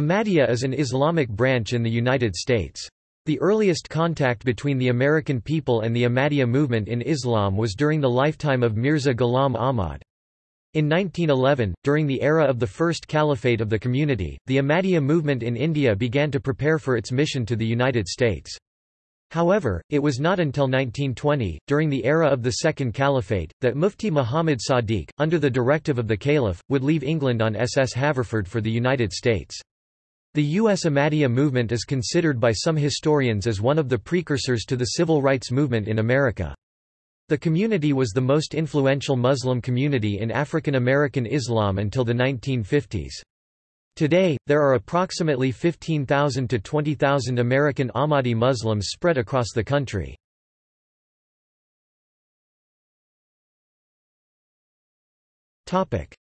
Ahmadiyya is an Islamic branch in the United States. The earliest contact between the American people and the Ahmadiyya movement in Islam was during the lifetime of Mirza Ghulam Ahmad. In 1911, during the era of the First Caliphate of the Community, the Ahmadiyya movement in India began to prepare for its mission to the United States. However, it was not until 1920, during the era of the Second Caliphate, that Mufti Muhammad Sadiq, under the directive of the Caliph, would leave England on SS Haverford for the United States. The U.S. Ahmadiyya movement is considered by some historians as one of the precursors to the civil rights movement in America. The community was the most influential Muslim community in African American Islam until the 1950s. Today, there are approximately 15,000 to 20,000 American Ahmadi Muslims spread across the country.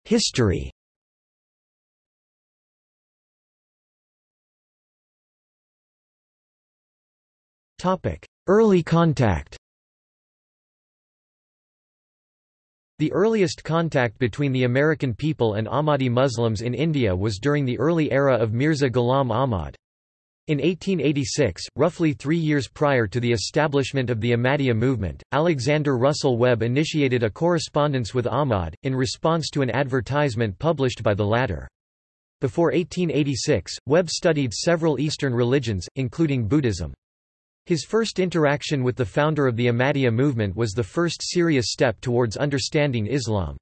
History Early contact The earliest contact between the American people and Ahmadi Muslims in India was during the early era of Mirza Ghulam Ahmad. In 1886, roughly three years prior to the establishment of the Ahmadiyya movement, Alexander Russell Webb initiated a correspondence with Ahmad, in response to an advertisement published by the latter. Before 1886, Webb studied several Eastern religions, including Buddhism. His first interaction with the founder of the Ahmadiyya movement was the first serious step towards understanding Islam.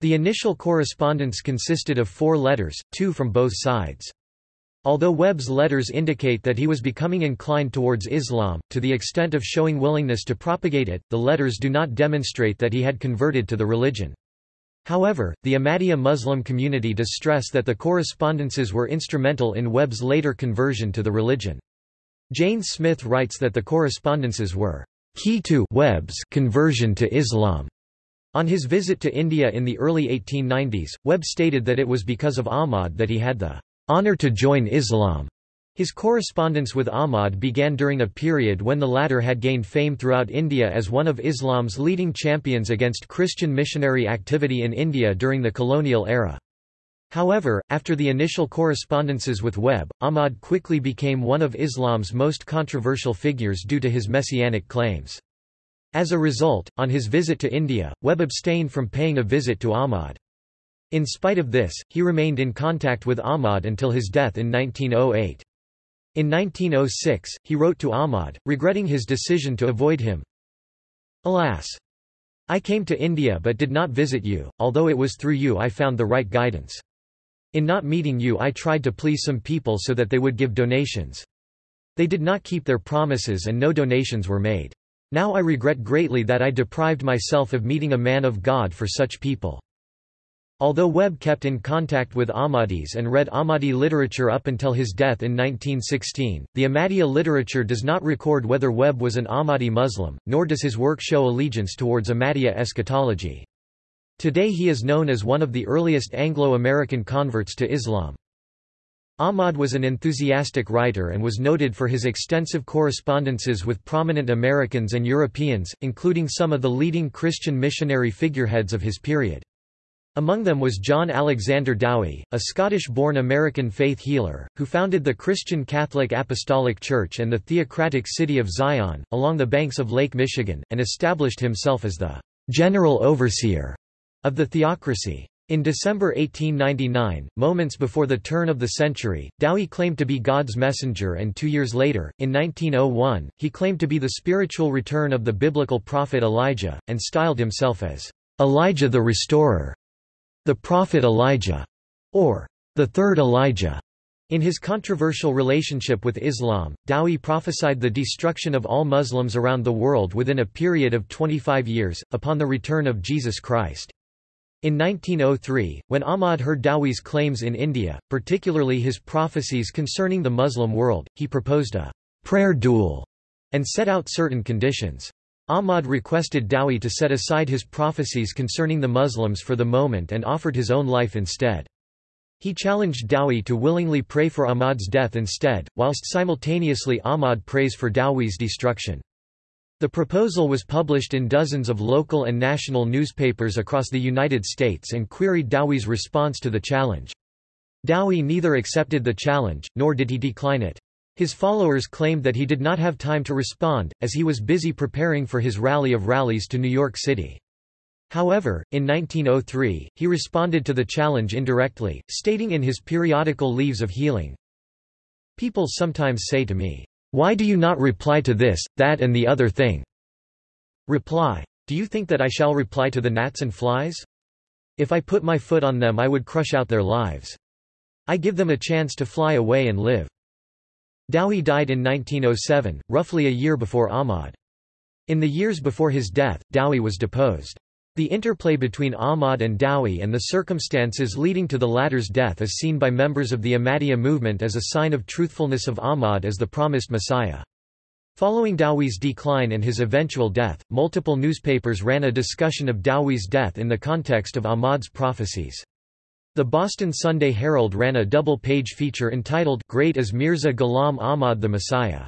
The initial correspondence consisted of four letters, two from both sides. Although Webb's letters indicate that he was becoming inclined towards Islam, to the extent of showing willingness to propagate it, the letters do not demonstrate that he had converted to the religion. However, the Ahmadiyya Muslim community does stress that the correspondences were instrumental in Webb's later conversion to the religion. Jane Smith writes that the correspondences were key to Webb's conversion to Islam. On his visit to India in the early 1890s, Webb stated that it was because of Ahmad that he had the honor to join Islam. His correspondence with Ahmad began during a period when the latter had gained fame throughout India as one of Islam's leading champions against Christian missionary activity in India during the colonial era. However, after the initial correspondences with Webb, Ahmad quickly became one of Islam's most controversial figures due to his messianic claims. As a result, on his visit to India, Webb abstained from paying a visit to Ahmad. In spite of this, he remained in contact with Ahmad until his death in 1908. In 1906, he wrote to Ahmad, regretting his decision to avoid him. Alas! I came to India but did not visit you, although it was through you I found the right guidance. In not meeting you I tried to please some people so that they would give donations. They did not keep their promises and no donations were made. Now I regret greatly that I deprived myself of meeting a man of God for such people. Although Webb kept in contact with Ahmadis and read Ahmadi literature up until his death in 1916, the Ahmadiyya literature does not record whether Webb was an Ahmadi Muslim, nor does his work show allegiance towards Ahmadiyya eschatology. Today he is known as one of the earliest Anglo-American converts to Islam. Ahmad was an enthusiastic writer and was noted for his extensive correspondences with prominent Americans and Europeans, including some of the leading Christian missionary figureheads of his period. Among them was John Alexander Dowie, a Scottish-born American faith healer, who founded the Christian Catholic Apostolic Church and the theocratic city of Zion, along the banks of Lake Michigan, and established himself as the general overseer of the theocracy. In December 1899, moments before the turn of the century, Dowie claimed to be God's messenger and two years later, in 1901, he claimed to be the spiritual return of the biblical prophet Elijah, and styled himself as Elijah the Restorer, the prophet Elijah, or the third Elijah. In his controversial relationship with Islam, Dowie prophesied the destruction of all Muslims around the world within a period of 25 years, upon the return of Jesus Christ. In 1903, when Ahmad heard Dowie's claims in India, particularly his prophecies concerning the Muslim world, he proposed a prayer duel and set out certain conditions. Ahmad requested Dowie to set aside his prophecies concerning the Muslims for the moment and offered his own life instead. He challenged Dowie to willingly pray for Ahmad's death instead, whilst simultaneously Ahmad prays for Dowie's destruction. The proposal was published in dozens of local and national newspapers across the United States and queried Dowie's response to the challenge. Dowie neither accepted the challenge, nor did he decline it. His followers claimed that he did not have time to respond, as he was busy preparing for his rally of rallies to New York City. However, in 1903, he responded to the challenge indirectly, stating in his periodical Leaves of Healing, People sometimes say to me, Why do you not reply to this, that and the other thing? Reply. Do you think that I shall reply to the gnats and flies? If I put my foot on them I would crush out their lives. I give them a chance to fly away and live. Dowie died in 1907, roughly a year before Ahmad. In the years before his death, Dowie was deposed. The interplay between Ahmad and Dowie and the circumstances leading to the latter's death is seen by members of the Ahmadiyya movement as a sign of truthfulness of Ahmad as the promised Messiah. Following Dowie's decline and his eventual death, multiple newspapers ran a discussion of Dowie's death in the context of Ahmad's prophecies. The Boston Sunday Herald ran a double-page feature entitled Great as Mirza Ghulam Ahmad the Messiah.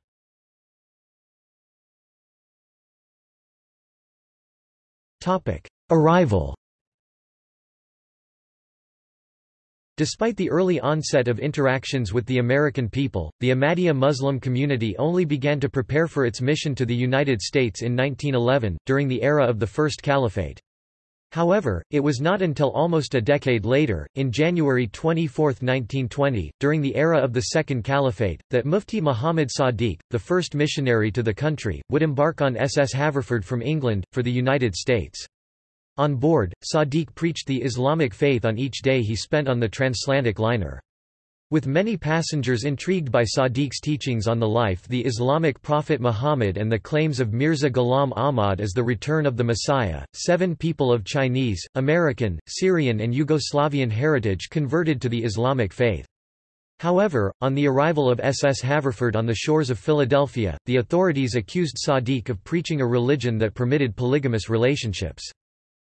Arrival Despite the early onset of interactions with the American people, the Ahmadiyya Muslim community only began to prepare for its mission to the United States in 1911, during the era of the First Caliphate. However, it was not until almost a decade later, in January 24, 1920, during the era of the Second Caliphate, that Mufti Muhammad Sadiq, the first missionary to the country, would embark on SS Haverford from England, for the United States. On board, Sadiq preached the Islamic faith on each day he spent on the transatlantic liner. With many passengers intrigued by Sadiq's teachings on the life the Islamic prophet Muhammad and the claims of Mirza Ghulam Ahmad as the return of the Messiah, seven people of Chinese, American, Syrian and Yugoslavian heritage converted to the Islamic faith. However, on the arrival of SS Haverford on the shores of Philadelphia, the authorities accused Sadiq of preaching a religion that permitted polygamous relationships.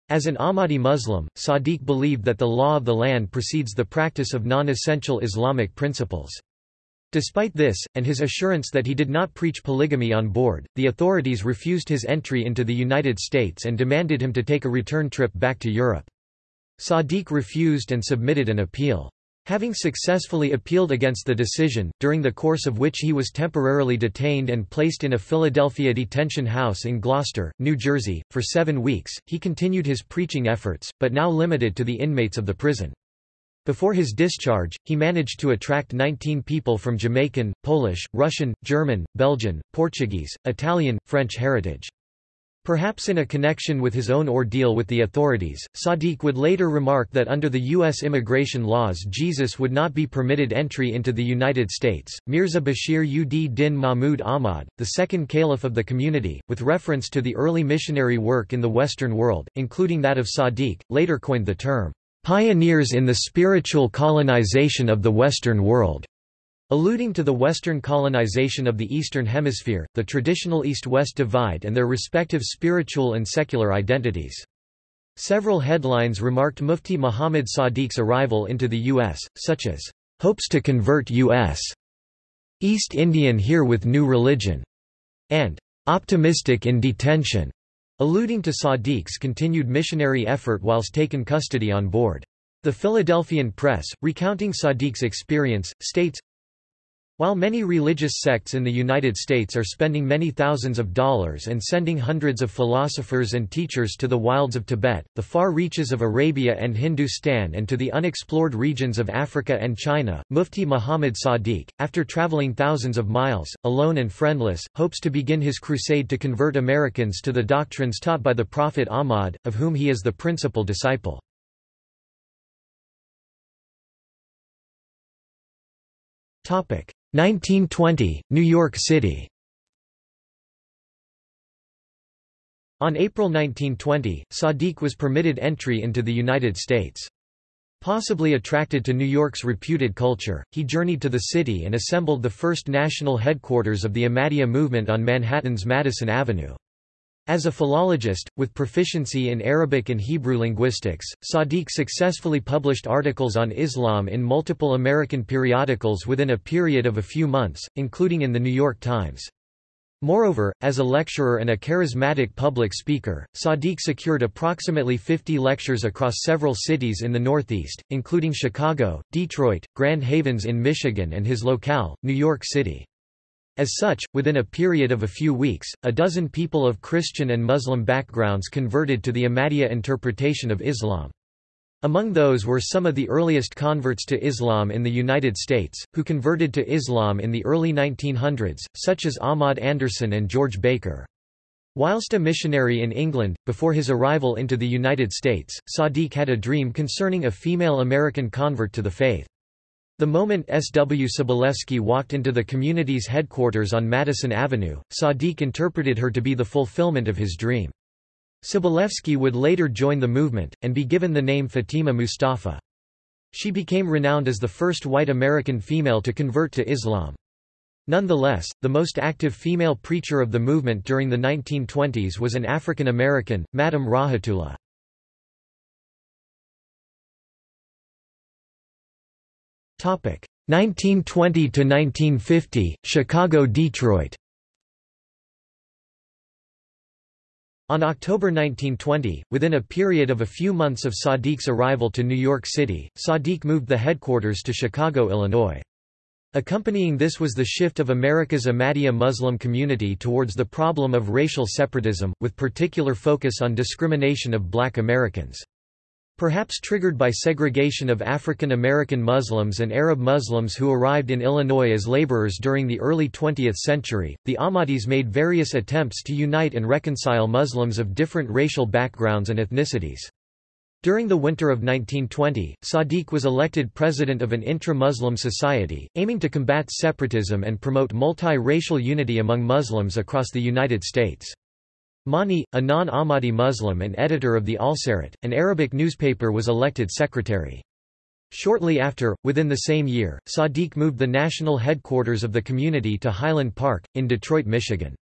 As an Ahmadi Muslim, Sadiq believed that the law of the land precedes the practice of non-essential Islamic principles. Despite this, and his assurance that he did not preach polygamy on board, the authorities refused his entry into the United States and demanded him to take a return trip back to Europe. Sadiq refused and submitted an appeal. Having successfully appealed against the decision, during the course of which he was temporarily detained and placed in a Philadelphia detention house in Gloucester, New Jersey, for seven weeks, he continued his preaching efforts, but now limited to the inmates of the prison. Before his discharge, he managed to attract 19 people from Jamaican, Polish, Russian, German, Belgian, Portuguese, Italian, French heritage. Perhaps in a connection with his own ordeal with the authorities, Sadiq would later remark that under the U.S. immigration laws Jesus would not be permitted entry into the United States. Mirza Bashir ud Din Mahmud Ahmad, the second caliph of the community, with reference to the early missionary work in the Western world, including that of Sadiq, later coined the term, pioneers in the spiritual colonization of the Western world. Alluding to the Western colonization of the Eastern Hemisphere, the traditional East-West divide and their respective spiritual and secular identities. Several headlines remarked Mufti Muhammad Sadiq's arrival into the U.S., such as, "...hopes to convert U.S. East Indian here with new religion," and "...optimistic in detention," alluding to Sadiq's continued missionary effort whilst taken custody on board. The Philadelphian Press, recounting Sadiq's experience, states, while many religious sects in the United States are spending many thousands of dollars and sending hundreds of philosophers and teachers to the wilds of Tibet, the far reaches of Arabia and Hindustan and to the unexplored regions of Africa and China, Mufti Muhammad Sadiq, after traveling thousands of miles, alone and friendless, hopes to begin his crusade to convert Americans to the doctrines taught by the Prophet Ahmad, of whom he is the principal disciple. Topic 1920, New York City On April 1920, Sadiq was permitted entry into the United States. Possibly attracted to New York's reputed culture, he journeyed to the city and assembled the first national headquarters of the Ahmadiyya movement on Manhattan's Madison Avenue. As a philologist, with proficiency in Arabic and Hebrew linguistics, Sadiq successfully published articles on Islam in multiple American periodicals within a period of a few months, including in The New York Times. Moreover, as a lecturer and a charismatic public speaker, Sadiq secured approximately 50 lectures across several cities in the Northeast, including Chicago, Detroit, Grand Havens in Michigan and his locale, New York City. As such, within a period of a few weeks, a dozen people of Christian and Muslim backgrounds converted to the Ahmadiyya interpretation of Islam. Among those were some of the earliest converts to Islam in the United States, who converted to Islam in the early 1900s, such as Ahmad Anderson and George Baker. Whilst a missionary in England, before his arrival into the United States, Sadiq had a dream concerning a female American convert to the faith. The moment S. W. Sobolewski walked into the community's headquarters on Madison Avenue, Sadiq interpreted her to be the fulfillment of his dream. Sobolewski would later join the movement, and be given the name Fatima Mustafa. She became renowned as the first white American female to convert to Islam. Nonetheless, the most active female preacher of the movement during the 1920s was an African American, Madam Rahmatullah. 1920 to 1950 Chicago-Detroit On October 1920, within a period of a few months of Sadiq's arrival to New York City, Sadiq moved the headquarters to Chicago, Illinois. Accompanying this was the shift of America's Ahmadiyya Muslim community towards the problem of racial separatism, with particular focus on discrimination of black Americans. Perhaps triggered by segregation of African American Muslims and Arab Muslims who arrived in Illinois as laborers during the early 20th century, the Ahmadis made various attempts to unite and reconcile Muslims of different racial backgrounds and ethnicities. During the winter of 1920, Sadiq was elected president of an intra-Muslim society, aiming to combat separatism and promote multi-racial unity among Muslims across the United States. Mani, a non-Ahmadi Muslim and editor of the Al-Sarat, an Arabic newspaper was elected secretary. Shortly after, within the same year, Sadiq moved the national headquarters of the community to Highland Park, in Detroit, Michigan.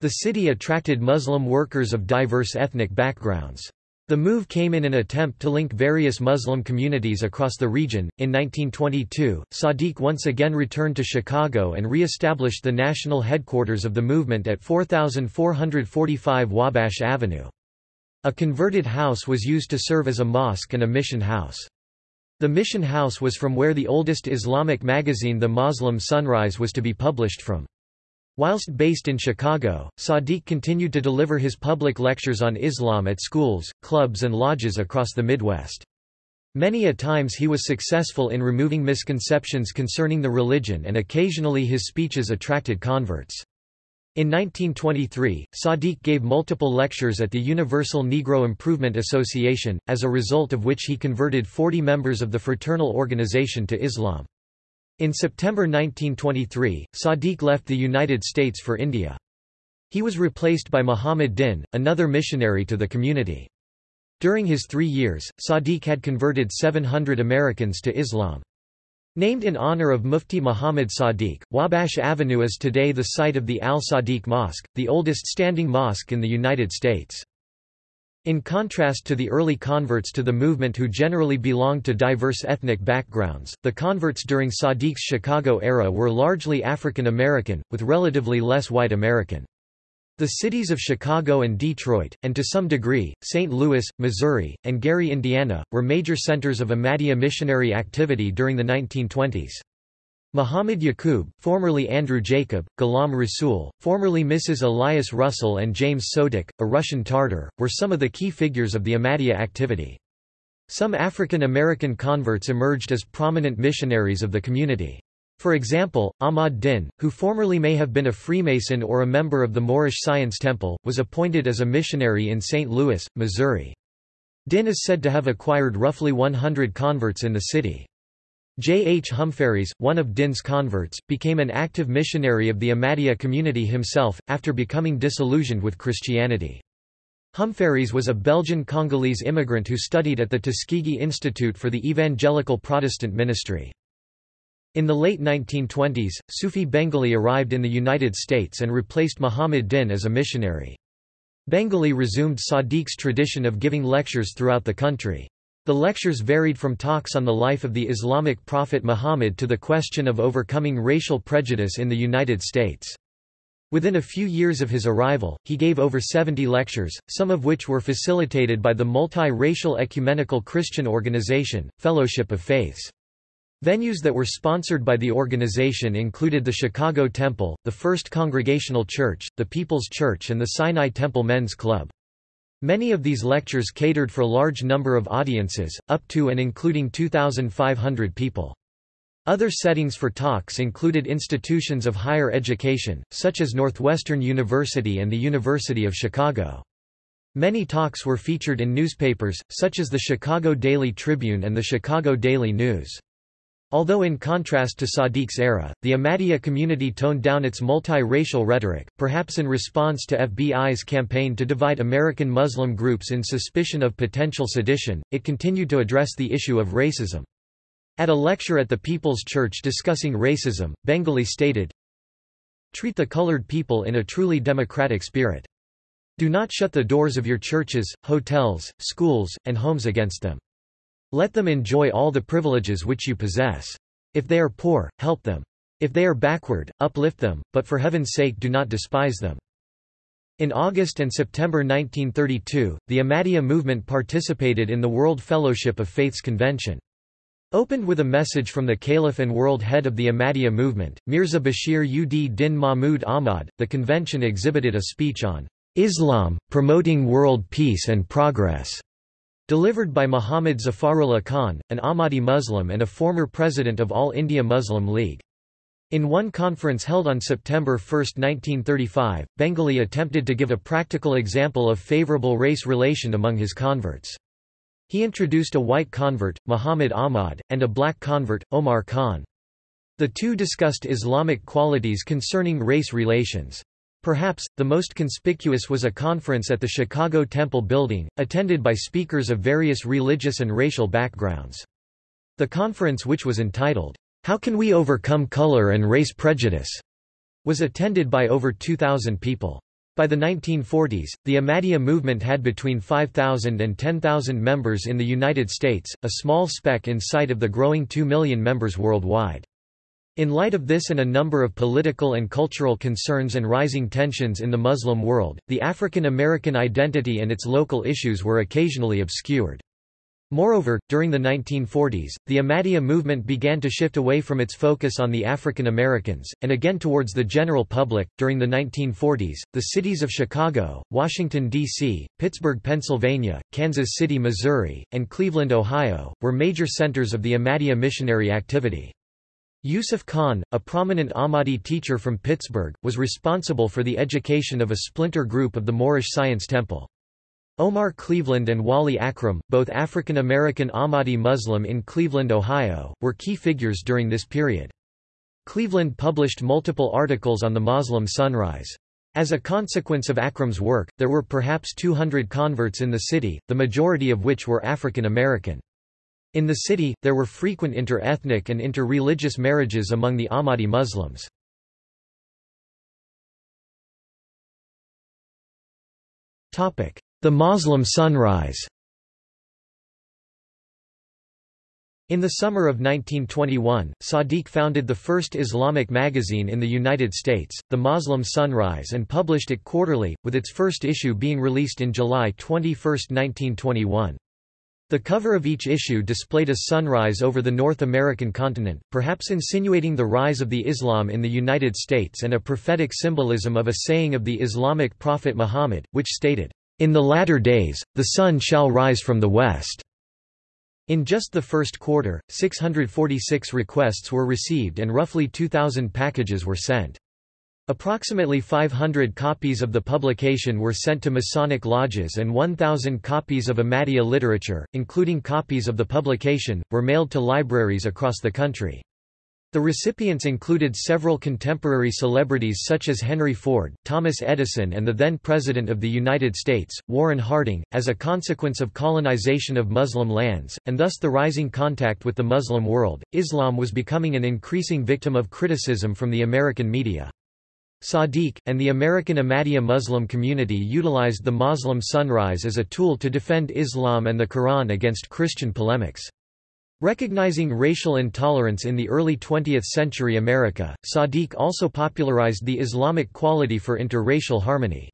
The city attracted Muslim workers of diverse ethnic backgrounds. The move came in an attempt to link various Muslim communities across the region. In 1922, Sadiq once again returned to Chicago and re-established the national headquarters of the movement at 4445 Wabash Avenue. A converted house was used to serve as a mosque and a mission house. The mission house was from where the oldest Islamic magazine The Muslim Sunrise was to be published from. Whilst based in Chicago, Sadiq continued to deliver his public lectures on Islam at schools, clubs and lodges across the Midwest. Many a times he was successful in removing misconceptions concerning the religion and occasionally his speeches attracted converts. In 1923, Sadiq gave multiple lectures at the Universal Negro Improvement Association, as a result of which he converted 40 members of the fraternal organization to Islam. In September 1923, Sadiq left the United States for India. He was replaced by Muhammad Din, another missionary to the community. During his three years, Sadiq had converted 700 Americans to Islam. Named in honor of Mufti Muhammad Sadiq, Wabash Avenue is today the site of the Al-Sadiq Mosque, the oldest standing mosque in the United States. In contrast to the early converts to the movement who generally belonged to diverse ethnic backgrounds, the converts during Sadiq's Chicago era were largely African American, with relatively less white American. The cities of Chicago and Detroit, and to some degree, St. Louis, Missouri, and Gary, Indiana, were major centers of Ahmadiyya missionary activity during the 1920s. Muhammad Yaqub, formerly Andrew Jacob, Ghulam Rasul, formerly Mrs. Elias Russell and James Sodik, a Russian Tartar, were some of the key figures of the Ahmadiyya activity. Some African American converts emerged as prominent missionaries of the community. For example, Ahmad Din, who formerly may have been a Freemason or a member of the Moorish Science Temple, was appointed as a missionary in St. Louis, Missouri. Din is said to have acquired roughly 100 converts in the city. J. H. Humphreys, one of Din's converts, became an active missionary of the Ahmadiyya community himself, after becoming disillusioned with Christianity. Humphreys was a Belgian-Congolese immigrant who studied at the Tuskegee Institute for the Evangelical Protestant Ministry. In the late 1920s, Sufi Bengali arrived in the United States and replaced Muhammad Din as a missionary. Bengali resumed Sadiq's tradition of giving lectures throughout the country. The lectures varied from talks on the life of the Islamic prophet Muhammad to the question of overcoming racial prejudice in the United States. Within a few years of his arrival, he gave over 70 lectures, some of which were facilitated by the multi-racial ecumenical Christian organization, Fellowship of Faiths. Venues that were sponsored by the organization included the Chicago Temple, the First Congregational Church, the People's Church and the Sinai Temple Men's Club. Many of these lectures catered for large number of audiences, up to and including 2,500 people. Other settings for talks included institutions of higher education, such as Northwestern University and the University of Chicago. Many talks were featured in newspapers, such as the Chicago Daily Tribune and the Chicago Daily News. Although in contrast to Sadiq's era, the Ahmadiyya community toned down its multi-racial rhetoric, perhaps in response to FBI's campaign to divide American Muslim groups in suspicion of potential sedition, it continued to address the issue of racism. At a lecture at the People's Church discussing racism, Bengali stated, Treat the colored people in a truly democratic spirit. Do not shut the doors of your churches, hotels, schools, and homes against them. Let them enjoy all the privileges which you possess. If they are poor, help them. If they are backward, uplift them, but for heaven's sake do not despise them. In August and September 1932, the Ahmadiyya movement participated in the World Fellowship of Faiths Convention. Opened with a message from the Caliph and world head of the Ahmadiyya movement, Mirza Bashir ud Din Mahmud Ahmad, the convention exhibited a speech on Islam, promoting world peace and progress. Delivered by Muhammad Zafarullah Khan, an Ahmadi Muslim and a former president of All India Muslim League. In one conference held on September 1, 1935, Bengali attempted to give a practical example of favorable race relation among his converts. He introduced a white convert, Muhammad Ahmad, and a black convert, Omar Khan. The two discussed Islamic qualities concerning race relations. Perhaps, the most conspicuous was a conference at the Chicago Temple Building, attended by speakers of various religious and racial backgrounds. The conference which was entitled, How Can We Overcome Color and Race Prejudice? was attended by over 2,000 people. By the 1940s, the Ahmadiyya movement had between 5,000 and 10,000 members in the United States, a small speck in sight of the growing 2 million members worldwide. In light of this and a number of political and cultural concerns and rising tensions in the Muslim world, the African American identity and its local issues were occasionally obscured. Moreover, during the 1940s, the Ahmadiyya movement began to shift away from its focus on the African Americans, and again towards the general public. During the 1940s, the cities of Chicago, Washington, D.C., Pittsburgh, Pennsylvania, Kansas City, Missouri, and Cleveland, Ohio, were major centers of the Ahmadiyya missionary activity. Yusuf Khan, a prominent Ahmadi teacher from Pittsburgh, was responsible for the education of a splinter group of the Moorish Science Temple. Omar Cleveland and Wali Akram, both African American Ahmadi Muslim in Cleveland, Ohio, were key figures during this period. Cleveland published multiple articles on the Muslim sunrise. As a consequence of Akram's work, there were perhaps 200 converts in the city, the majority of which were African American. In the city, there were frequent inter-ethnic and inter-religious marriages among the Ahmadi Muslims. The Muslim sunrise In the summer of 1921, Sadiq founded the first Islamic magazine in the United States, The Muslim Sunrise and published it quarterly, with its first issue being released in July 21, 1921. The cover of each issue displayed a sunrise over the North American continent, perhaps insinuating the rise of the Islam in the United States and a prophetic symbolism of a saying of the Islamic prophet Muhammad, which stated, "...in the latter days, the sun shall rise from the west." In just the first quarter, 646 requests were received and roughly 2,000 packages were sent. Approximately 500 copies of the publication were sent to Masonic lodges and 1,000 copies of Ahmadiyya literature, including copies of the publication, were mailed to libraries across the country. The recipients included several contemporary celebrities such as Henry Ford, Thomas Edison and the then President of the United States, Warren Harding. As a consequence of colonization of Muslim lands, and thus the rising contact with the Muslim world, Islam was becoming an increasing victim of criticism from the American media. Sadiq, and the American Ahmadiyya Muslim community utilized the Muslim sunrise as a tool to defend Islam and the Quran against Christian polemics. Recognizing racial intolerance in the early 20th century America, Sadiq also popularized the Islamic quality for interracial harmony.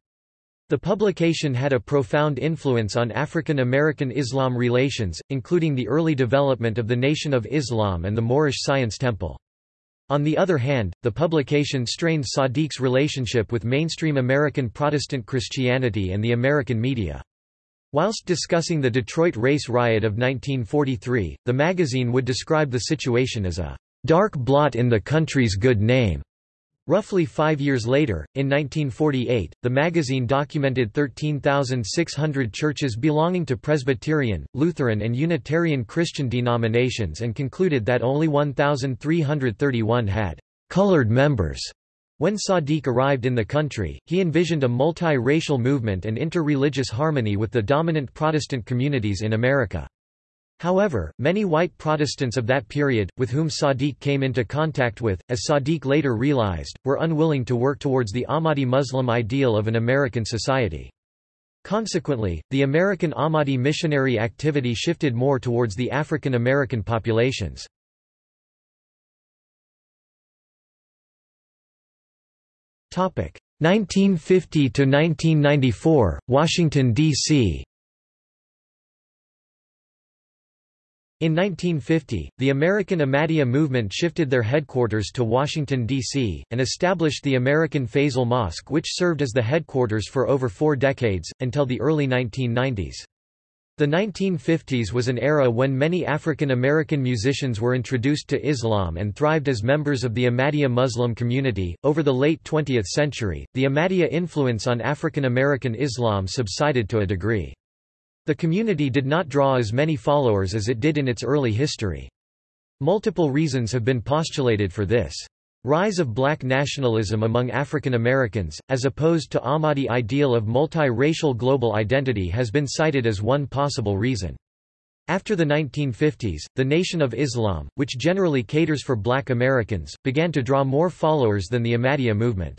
The publication had a profound influence on African American Islam relations, including the early development of the Nation of Islam and the Moorish Science Temple. On the other hand, the publication strained Sadiq's relationship with mainstream American Protestant Christianity and the American media. Whilst discussing the Detroit race riot of 1943, the magazine would describe the situation as a dark blot in the country's good name. Roughly five years later, in 1948, the magazine documented 13,600 churches belonging to Presbyterian, Lutheran and Unitarian Christian denominations and concluded that only 1,331 had colored members. When Sadiq arrived in the country, he envisioned a multi-racial movement and inter-religious harmony with the dominant Protestant communities in America. However, many white Protestants of that period, with whom Sadiq came into contact with, as Sadiq later realized, were unwilling to work towards the Ahmadi Muslim ideal of an American society. Consequently, the American Ahmadi missionary activity shifted more towards the African American populations. Topic 1950 to 1994, Washington D.C. In 1950, the American Ahmadiyya movement shifted their headquarters to Washington, D.C., and established the American Fazl Mosque which served as the headquarters for over four decades, until the early 1990s. The 1950s was an era when many African American musicians were introduced to Islam and thrived as members of the Ahmadiyya Muslim community. Over the late 20th century, the Ahmadiyya influence on African American Islam subsided to a degree. The community did not draw as many followers as it did in its early history. Multiple reasons have been postulated for this. Rise of black nationalism among African Americans, as opposed to Ahmadi ideal of multi-racial global identity has been cited as one possible reason. After the 1950s, the Nation of Islam, which generally caters for black Americans, began to draw more followers than the Ahmadiyya movement.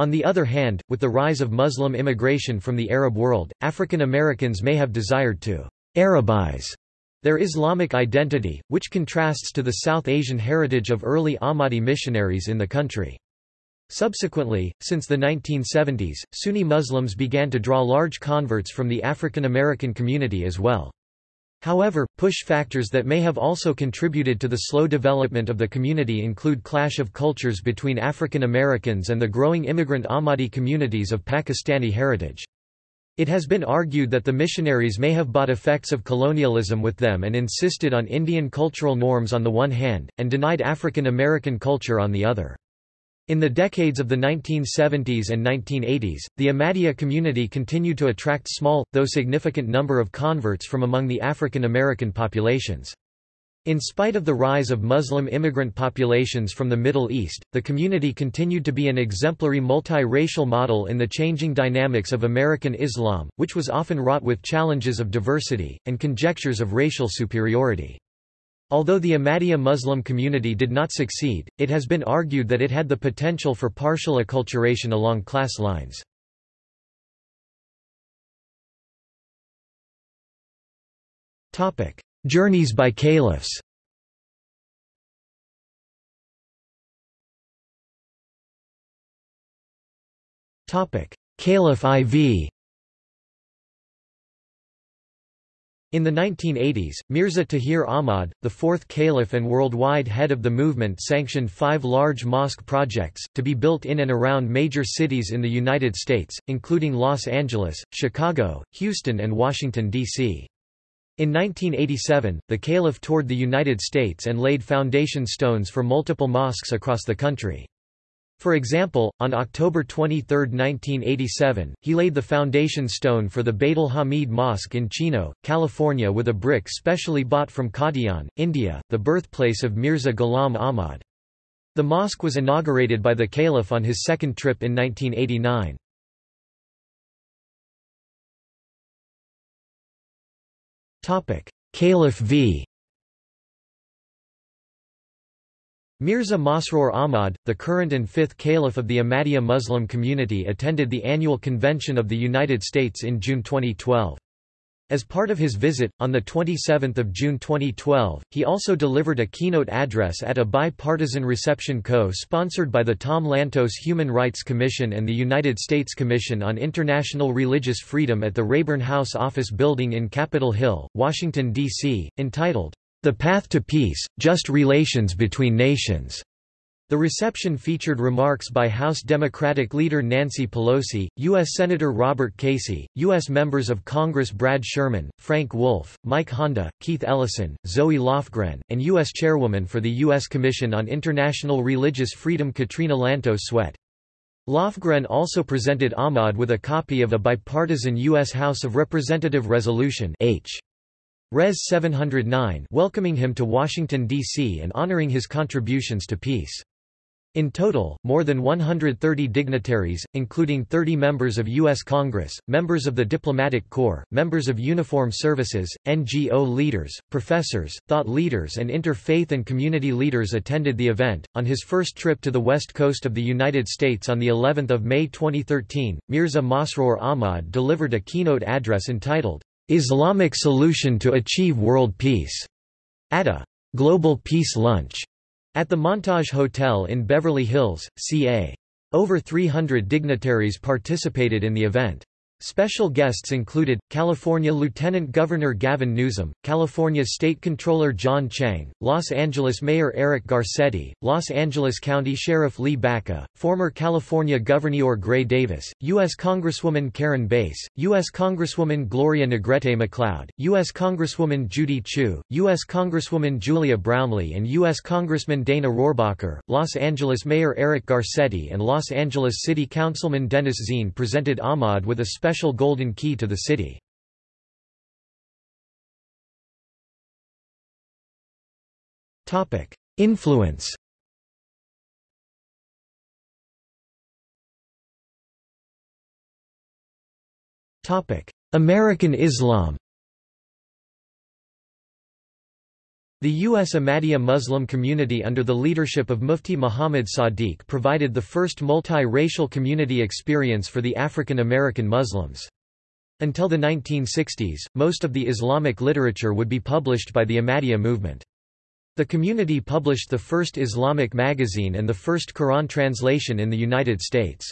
On the other hand, with the rise of Muslim immigration from the Arab world, African Americans may have desired to Arabize their Islamic identity, which contrasts to the South Asian heritage of early Ahmadi missionaries in the country. Subsequently, since the 1970s, Sunni Muslims began to draw large converts from the African American community as well. However, push factors that may have also contributed to the slow development of the community include clash of cultures between African Americans and the growing immigrant Ahmadi communities of Pakistani heritage. It has been argued that the missionaries may have bought effects of colonialism with them and insisted on Indian cultural norms on the one hand, and denied African American culture on the other. In the decades of the 1970s and 1980s, the Ahmadiyya community continued to attract small, though significant number of converts from among the African American populations. In spite of the rise of Muslim immigrant populations from the Middle East, the community continued to be an exemplary multi-racial model in the changing dynamics of American Islam, which was often wrought with challenges of diversity, and conjectures of racial superiority. Although the Ahmadiyya Muslim community did not succeed, it has been argued that it had the potential for partial acculturation along class lines. Journeys by caliphs. Caliph IV In the 1980s, Mirza Tahir Ahmad, the fourth caliph and worldwide head of the movement sanctioned five large mosque projects, to be built in and around major cities in the United States, including Los Angeles, Chicago, Houston and Washington, D.C. In 1987, the caliph toured the United States and laid foundation stones for multiple mosques across the country. For example, on October 23, 1987, he laid the foundation stone for the Bait al-Hamid Mosque in Chino, California with a brick specially bought from Qadian, India, the birthplace of Mirza Ghulam Ahmad. The mosque was inaugurated by the caliph on his second trip in 1989. Caliph v. Mirza Masroor Ahmad, the current and fifth caliph of the Ahmadiyya Muslim community attended the annual convention of the United States in June 2012. As part of his visit, on 27 June 2012, he also delivered a keynote address at a bipartisan reception co-sponsored by the Tom Lantos Human Rights Commission and the United States Commission on International Religious Freedom at the Rayburn House Office Building in Capitol Hill, Washington, D.C., entitled, The Path to Peace, Just Relations Between Nations. The reception featured remarks by House Democratic leader Nancy Pelosi, U.S. Senator Robert Casey, U.S. members of Congress Brad Sherman, Frank Wolf, Mike Honda, Keith Ellison, Zoe Lofgren, and U.S. Chairwoman for the U.S. Commission on International Religious Freedom Katrina Lantos Swett. Lofgren also presented Ahmad with a copy of a bipartisan U.S. House of Representative Resolution H. Res 709 welcoming him to Washington, D.C. and honoring his contributions to peace. In total, more than 130 dignitaries, including 30 members of U.S. Congress, members of the Diplomatic Corps, members of uniform services, NGO leaders, professors, thought leaders, and interfaith and community leaders attended the event. On his first trip to the west coast of the United States on the 11th of May 2013, Mirza Masroor Ahmad delivered a keynote address entitled Islamic Solution to Achieve World Peace at a Global Peace Lunch at the Montage Hotel in Beverly Hills, CA. Over 300 dignitaries participated in the event. Special guests included, California Lieutenant Governor Gavin Newsom, California State Controller John Chiang, Los Angeles Mayor Eric Garcetti, Los Angeles County Sheriff Lee Baca, former California Governor Gray Davis, U.S. Congresswoman Karen Bass, U.S. Congresswoman Gloria Negrete McLeod, U.S. Congresswoman Judy Chu, U.S. Congresswoman Julia Brownley and U.S. Congressman Dana Rohrabacher, Los Angeles Mayor Eric Garcetti and Los Angeles City Councilman Dennis Zine presented Ahmad with a special special golden key to the city. Influence Topic American Islam The U.S. Ahmadiyya Muslim community under the leadership of Mufti Muhammad Sadiq provided the first multi-racial community experience for the African American Muslims. Until the 1960s, most of the Islamic literature would be published by the Ahmadiyya movement. The community published the first Islamic magazine and the first Quran translation in the United States.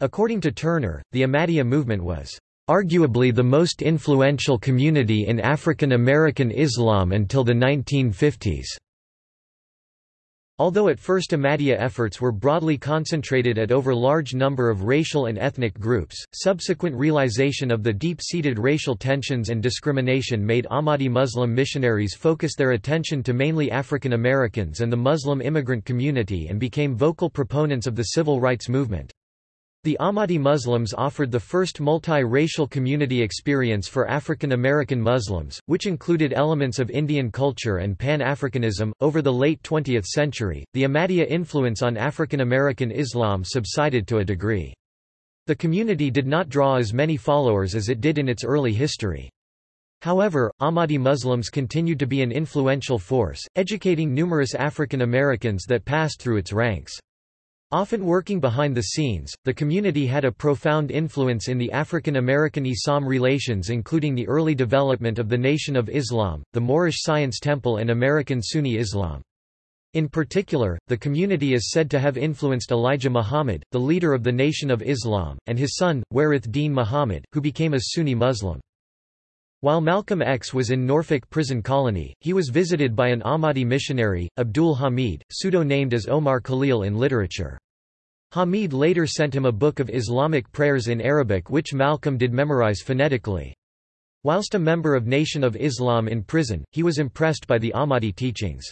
According to Turner, the Ahmadiyya movement was arguably the most influential community in African American Islam until the 1950s. Although at first Ahmadiyya efforts were broadly concentrated at over large number of racial and ethnic groups, subsequent realization of the deep-seated racial tensions and discrimination made Ahmadi Muslim missionaries focus their attention to mainly African Americans and the Muslim immigrant community and became vocal proponents of the civil rights movement. The Ahmadi Muslims offered the first multi-racial community experience for African American Muslims, which included elements of Indian culture and Pan-Africanism. Over the late 20th century, the Ahmadiyya influence on African American Islam subsided to a degree. The community did not draw as many followers as it did in its early history. However, Ahmadi Muslims continued to be an influential force, educating numerous African Americans that passed through its ranks. Often working behind the scenes, the community had a profound influence in the African American-Islam relations including the early development of the Nation of Islam, the Moorish Science Temple and American Sunni Islam. In particular, the community is said to have influenced Elijah Muhammad, the leader of the Nation of Islam, and his son, Warith Deen Muhammad, who became a Sunni Muslim. While Malcolm X was in Norfolk prison colony, he was visited by an Ahmadi missionary, Abdul Hamid, pseudo-named as Omar Khalil in literature. Hamid later sent him a book of Islamic prayers in Arabic which Malcolm did memorize phonetically. Whilst a member of Nation of Islam in prison, he was impressed by the Ahmadi teachings.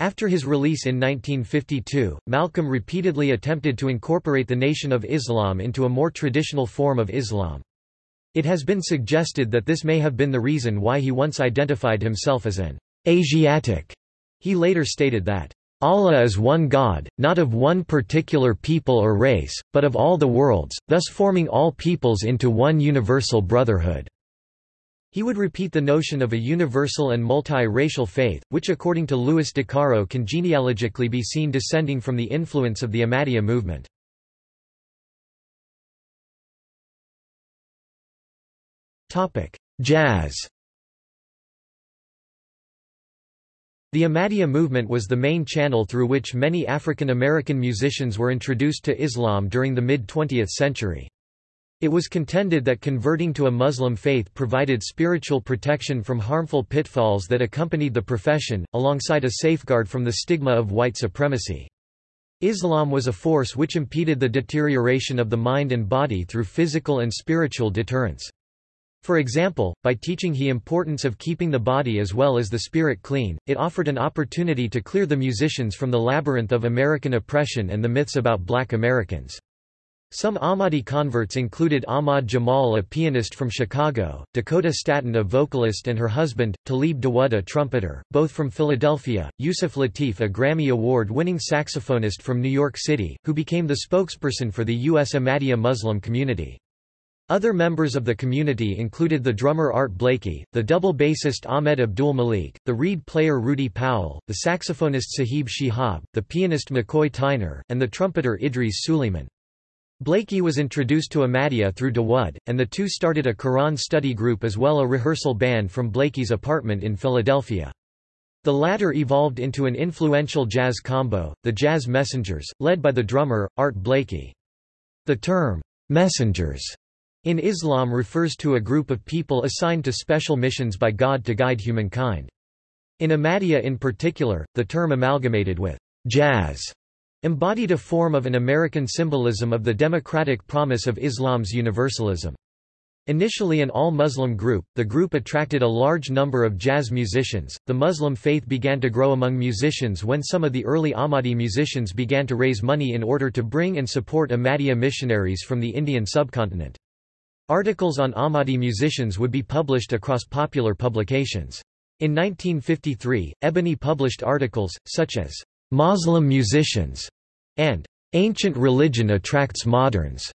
After his release in 1952, Malcolm repeatedly attempted to incorporate the Nation of Islam into a more traditional form of Islam. It has been suggested that this may have been the reason why he once identified himself as an Asiatic. He later stated that, Allah is one God, not of one particular people or race, but of all the worlds, thus forming all peoples into one universal brotherhood. He would repeat the notion of a universal and multi-racial faith, which according to Louis de Caro can genealogically be seen descending from the influence of the Ahmadiyya movement. Jazz. The Ahmadiyya movement was the main channel through which many African American musicians were introduced to Islam during the mid-20th century. It was contended that converting to a Muslim faith provided spiritual protection from harmful pitfalls that accompanied the profession, alongside a safeguard from the stigma of white supremacy. Islam was a force which impeded the deterioration of the mind and body through physical and spiritual deterrence. For example, by teaching he importance of keeping the body as well as the spirit clean, it offered an opportunity to clear the musicians from the labyrinth of American oppression and the myths about black Americans. Some Ahmadi converts included Ahmad Jamal a pianist from Chicago, Dakota Staton a vocalist and her husband, Talib Dawood a trumpeter, both from Philadelphia, Yusuf Lateef a Grammy Award-winning saxophonist from New York City, who became the spokesperson for the U.S. Ahmadiyya Muslim community. Other members of the community included the drummer Art Blakey, the double bassist Ahmed Abdul Malik, the reed player Rudy Powell, the saxophonist Sahib Shihab, the pianist McCoy Tyner, and the trumpeter Idris Suleiman. Blakey was introduced to Ahmadiyya through Dawood, and the two started a Quran study group as well a rehearsal band from Blakey's apartment in Philadelphia. The latter evolved into an influential jazz combo, the Jazz Messengers, led by the drummer, Art Blakey. The term, messengers in Islam refers to a group of people assigned to special missions by God to guide humankind. In Ahmadiyya in particular, the term amalgamated with jazz embodied a form of an American symbolism of the democratic promise of Islam's universalism. Initially an all-Muslim group, the group attracted a large number of jazz musicians. The Muslim faith began to grow among musicians when some of the early Ahmadi musicians began to raise money in order to bring and support Ahmadiyya missionaries from the Indian subcontinent. Articles on Ahmadi musicians would be published across popular publications. In 1953, Ebony published articles, such as, "'Muslim Musicians' and "'Ancient Religion Attracts Moderns'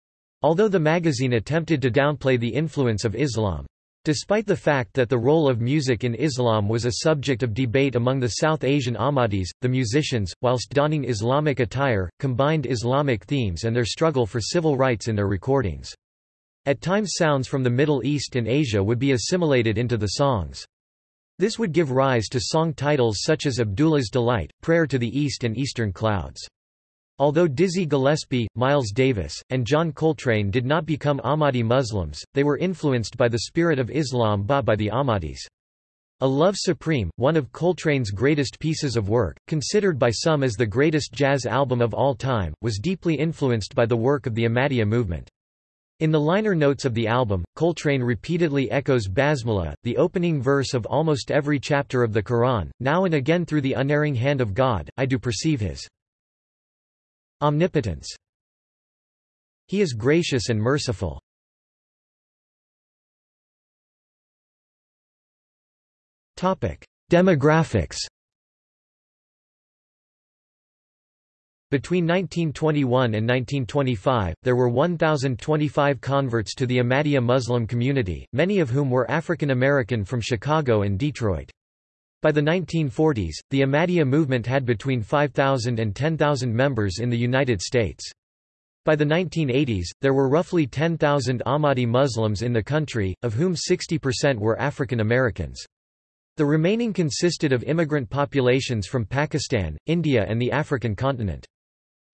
although the magazine attempted to downplay the influence of Islam. Despite the fact that the role of music in Islam was a subject of debate among the South Asian Ahmadis, the musicians, whilst donning Islamic attire, combined Islamic themes and their struggle for civil rights in their recordings. At times sounds from the Middle East and Asia would be assimilated into the songs. This would give rise to song titles such as Abdullah's Delight, Prayer to the East and Eastern Clouds. Although Dizzy Gillespie, Miles Davis, and John Coltrane did not become Ahmadi Muslims, they were influenced by the spirit of Islam bought by the Ahmadis. A Love Supreme, one of Coltrane's greatest pieces of work, considered by some as the greatest jazz album of all time, was deeply influenced by the work of the Ahmadiyya movement. In the liner notes of the album, Coltrane repeatedly echoes Basmala, the opening verse of almost every chapter of the Quran, now and again through the unerring hand of God, I do perceive his omnipotence. He is gracious and merciful. Demographics Between 1921 and 1925, there were 1,025 converts to the Ahmadiyya Muslim community, many of whom were African American from Chicago and Detroit. By the 1940s, the Ahmadiyya movement had between 5,000 and 10,000 members in the United States. By the 1980s, there were roughly 10,000 Ahmadi Muslims in the country, of whom 60% were African Americans. The remaining consisted of immigrant populations from Pakistan, India and the African continent.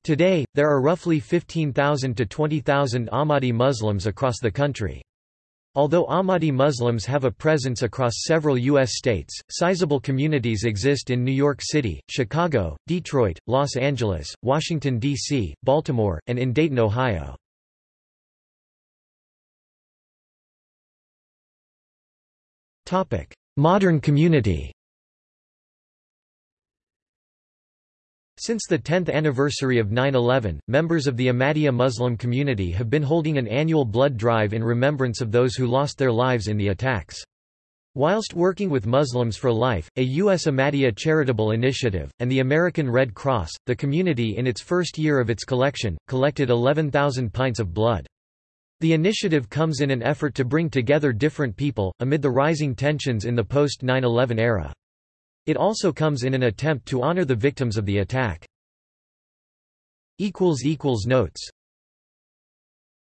Today, there are roughly 15,000 to 20,000 Ahmadi Muslims across the country. Although Ahmadi Muslims have a presence across several U.S. states, sizable communities exist in New York City, Chicago, Detroit, Los Angeles, Washington, D.C., Baltimore, and in Dayton, Ohio. Modern community Since the 10th anniversary of 9-11, members of the Ahmadiyya Muslim community have been holding an annual blood drive in remembrance of those who lost their lives in the attacks. Whilst working with Muslims for Life, a U.S. Ahmadiyya charitable initiative, and the American Red Cross, the community in its first year of its collection, collected 11,000 pints of blood. The initiative comes in an effort to bring together different people, amid the rising tensions in the post-9-11 era. It also comes in an attempt to honor the victims of the attack. Notes